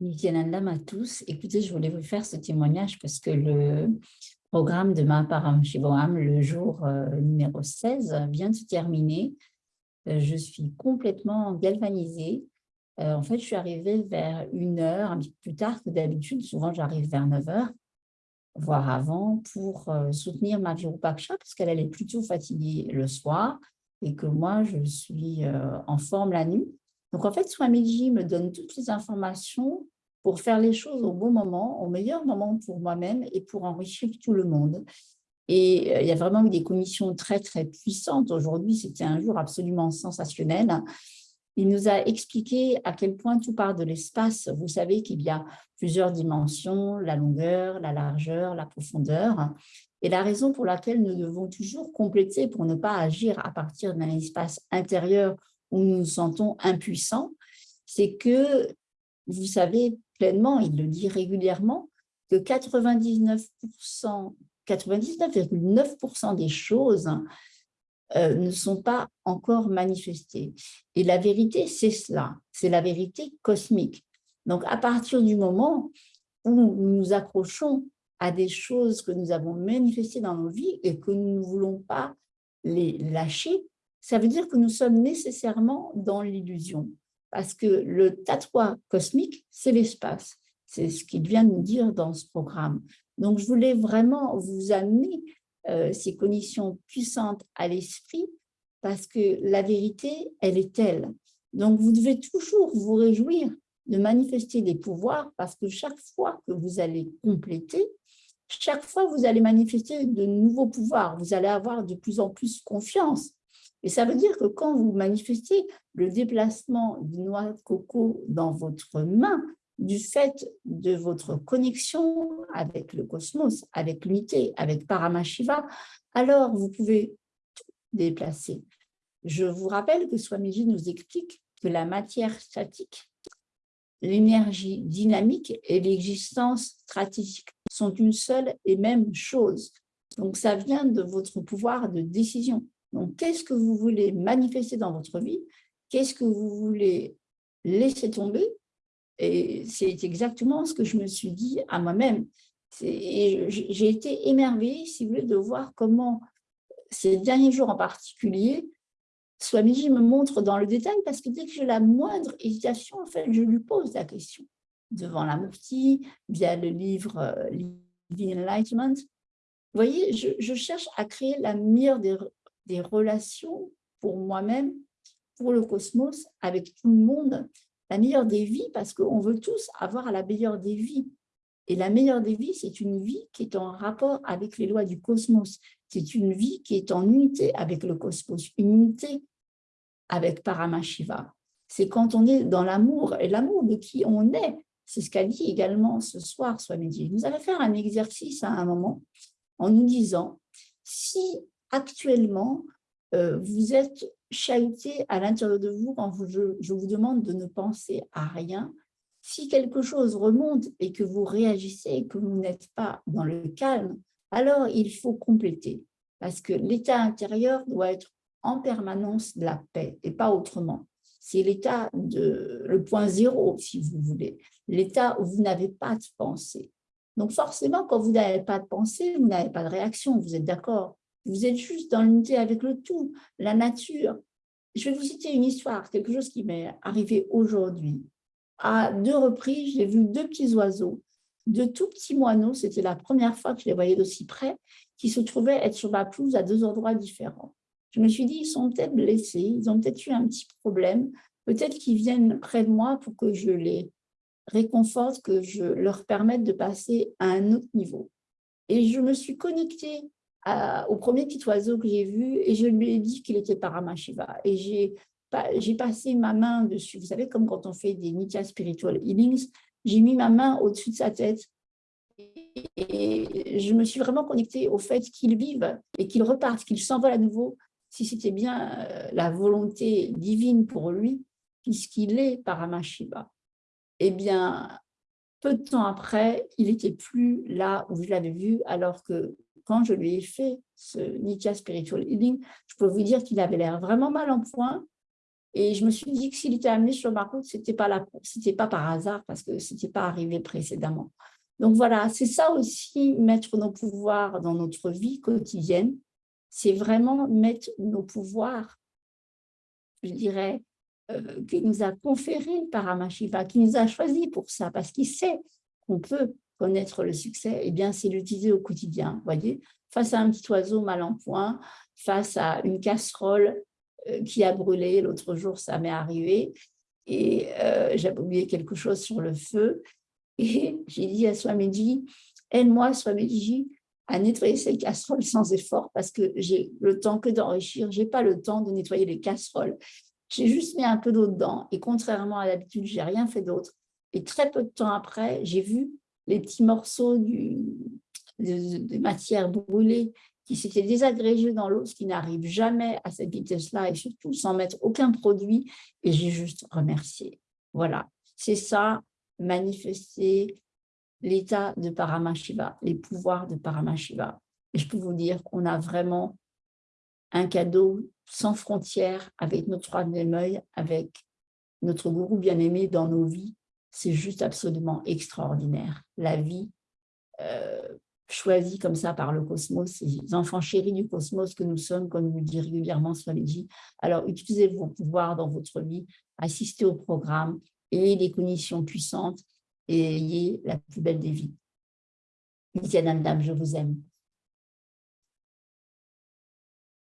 Nityanandam à tous. Écoutez, je voulais vous faire ce témoignage parce que le programme de Mahaparam Shivoham, le jour euh, numéro 16, vient de se terminer. Euh, je suis complètement galvanisée. Euh, en fait, je suis arrivée vers une heure, un petit peu plus tard que d'habitude. Souvent, j'arrive vers 9 heures, voire avant, pour soutenir ma Virupaksha parce qu'elle est plutôt fatiguée le soir et que moi, je suis en forme la nuit. Donc, en fait, Swamiji me donne toutes les informations pour faire les choses au bon moment, au meilleur moment pour moi-même et pour enrichir tout le monde. Et euh, il y a vraiment eu des commissions très, très puissantes. Aujourd'hui, c'était un jour absolument sensationnel. Il nous a expliqué à quel point tout part de l'espace. Vous savez qu'il y a plusieurs dimensions, la longueur, la largeur, la profondeur. Et la raison pour laquelle nous devons toujours compléter pour ne pas agir à partir d'un espace intérieur où nous nous sentons impuissants, c'est que, vous savez pleinement, il le dit régulièrement, que 99,9% 99 des choses euh, ne sont pas encore manifestées. Et la vérité, c'est cela, c'est la vérité cosmique. Donc, à partir du moment où nous nous accrochons à des choses que nous avons manifestées dans nos vies et que nous ne voulons pas les lâcher, ça veut dire que nous sommes nécessairement dans l'illusion. Parce que le tatouage cosmique, c'est l'espace. C'est ce qu'il vient de nous dire dans ce programme. Donc, je voulais vraiment vous amener euh, ces conditions puissantes à l'esprit parce que la vérité, elle est telle. Donc, vous devez toujours vous réjouir de manifester des pouvoirs parce que chaque fois que vous allez compléter, chaque fois vous allez manifester de nouveaux pouvoirs, vous allez avoir de plus en plus confiance et ça veut dire que quand vous manifestez le déplacement d'une noix de coco dans votre main, du fait de votre connexion avec le cosmos, avec l'unité, avec Paramashiva, alors vous pouvez tout déplacer. Je vous rappelle que Swamiji nous explique que la matière statique, l'énergie dynamique et l'existence stratégique sont une seule et même chose. Donc, ça vient de votre pouvoir de décision. Donc, qu'est-ce que vous voulez manifester dans votre vie? Qu'est-ce que vous voulez laisser tomber? Et c'est exactement ce que je me suis dit à moi-même. J'ai été émerveillée, si vous voulez, de voir comment ces derniers jours en particulier, Swamiji me montre dans le détail parce que dès que j'ai la moindre hésitation, en fait, je lui pose la question devant la Mufti, via le livre euh, Living Enlightenment. Vous voyez, je, je, cherche à créer la meilleure des des relations pour moi-même, pour le cosmos, avec tout le monde, la meilleure des vies, parce qu'on veut tous avoir la meilleure des vies. Et la meilleure des vies, c'est une vie qui est en rapport avec les lois du cosmos. C'est une vie qui est en unité avec le cosmos, une unité avec Paramashiva. C'est quand on est dans l'amour, et l'amour de qui on est. C'est ce qu'a dit également ce soir Swamiji. Nous allons faire un exercice à un moment en nous disant, si actuellement, euh, vous êtes chahuté à l'intérieur de vous quand je, vous demande de ne penser à rien. Si quelque chose remonte et que vous réagissez et que vous n'êtes pas dans le calme, alors il faut compléter parce que l'état intérieur doit être en permanence de la paix et pas autrement. C'est l'état de le point zéro, si vous voulez, l'état où vous n'avez pas de pensée. Donc forcément, quand vous n'avez pas de pensée, vous n'avez pas de réaction, vous êtes d'accord? Vous êtes juste dans l'unité avec le tout, la nature. Je vais vous citer une histoire, quelque chose qui m'est arrivé aujourd'hui. À deux reprises, j'ai vu deux petits oiseaux, deux tout petits moineaux, c'était la première fois que je les voyais d'aussi près, qui se trouvaient être sur ma pelouse à deux endroits différents. Je me suis dit, ils sont peut-être blessés, ils ont peut-être eu un petit problème, peut-être qu'ils viennent près de moi pour que je les réconforte, que je leur permette de passer à un autre niveau. Et je me suis connectée au premier petit oiseau que j'ai vu et je lui ai dit qu'il était Paramashiva. Et j'ai passé ma main dessus. Vous savez, comme quand on fait des Nitya Spiritual Healings, j'ai mis ma main au-dessus de sa tête et je me suis vraiment connectée au fait qu'il vive et qu'il reparte, qu'il s'envole à nouveau, si c'était bien euh, la volonté divine pour lui, puisqu'il est Paramashiva. Eh bien, peu de temps après, il n'était plus là où je l'avais vu, alors que quand je lui ai fait ce Nitya Spiritual Healing, je peux vous dire qu'il avait l'air vraiment mal en point Et je me suis dit que s'il était amené sur ma route, ce n'était pas, pas par hasard, parce que ce n'était pas arrivé précédemment. Donc voilà, c'est ça aussi, mettre nos pouvoirs dans notre vie quotidienne, c'est vraiment mettre nos pouvoirs, je dirais, euh, qui nous a conféré Paramashiva, qui nous a choisi pour ça, parce qu'il sait qu'on peut connaître le succès, eh bien c'est l'utiliser au quotidien, voyez Face à un petit oiseau mal en point, face à une casserole euh, qui a brûlé, l'autre jour ça m'est arrivé, et euh, j'avais oublié quelque chose sur le feu, et j'ai dit à Swamiji, aide-moi Swamiji à nettoyer ces casseroles sans effort parce que j'ai le temps que d'enrichir, j'ai pas le temps de nettoyer les casseroles. J'ai juste mis un peu d'eau dedans et contrairement à l'habitude, j'ai rien fait d'autre. Et très peu de temps après, j'ai vu les petits morceaux de, matière brûlée qui s'étaient désagrégés dans l'eau, ce qui n'arrive jamais à cette vitesse-là et surtout sans mettre aucun produit. Et j'ai juste remercié. Voilà, c'est ça manifester l'état de Paramashiva, les pouvoirs de Paramashiva. Et je peux vous dire qu'on a vraiment un cadeau sans frontières avec notre troisième œil, avec notre gourou bien-aimé dans nos vies. C'est juste absolument extraordinaire. La vie euh, choisie comme ça par le cosmos, les enfants chéris du cosmos que nous sommes, comme nous dit régulièrement Swamiji. Alors, utilisez vos pouvoirs dans votre vie, assistez au programme, ayez des conditions puissantes et ayez la plus belle des vies. Je vous aime.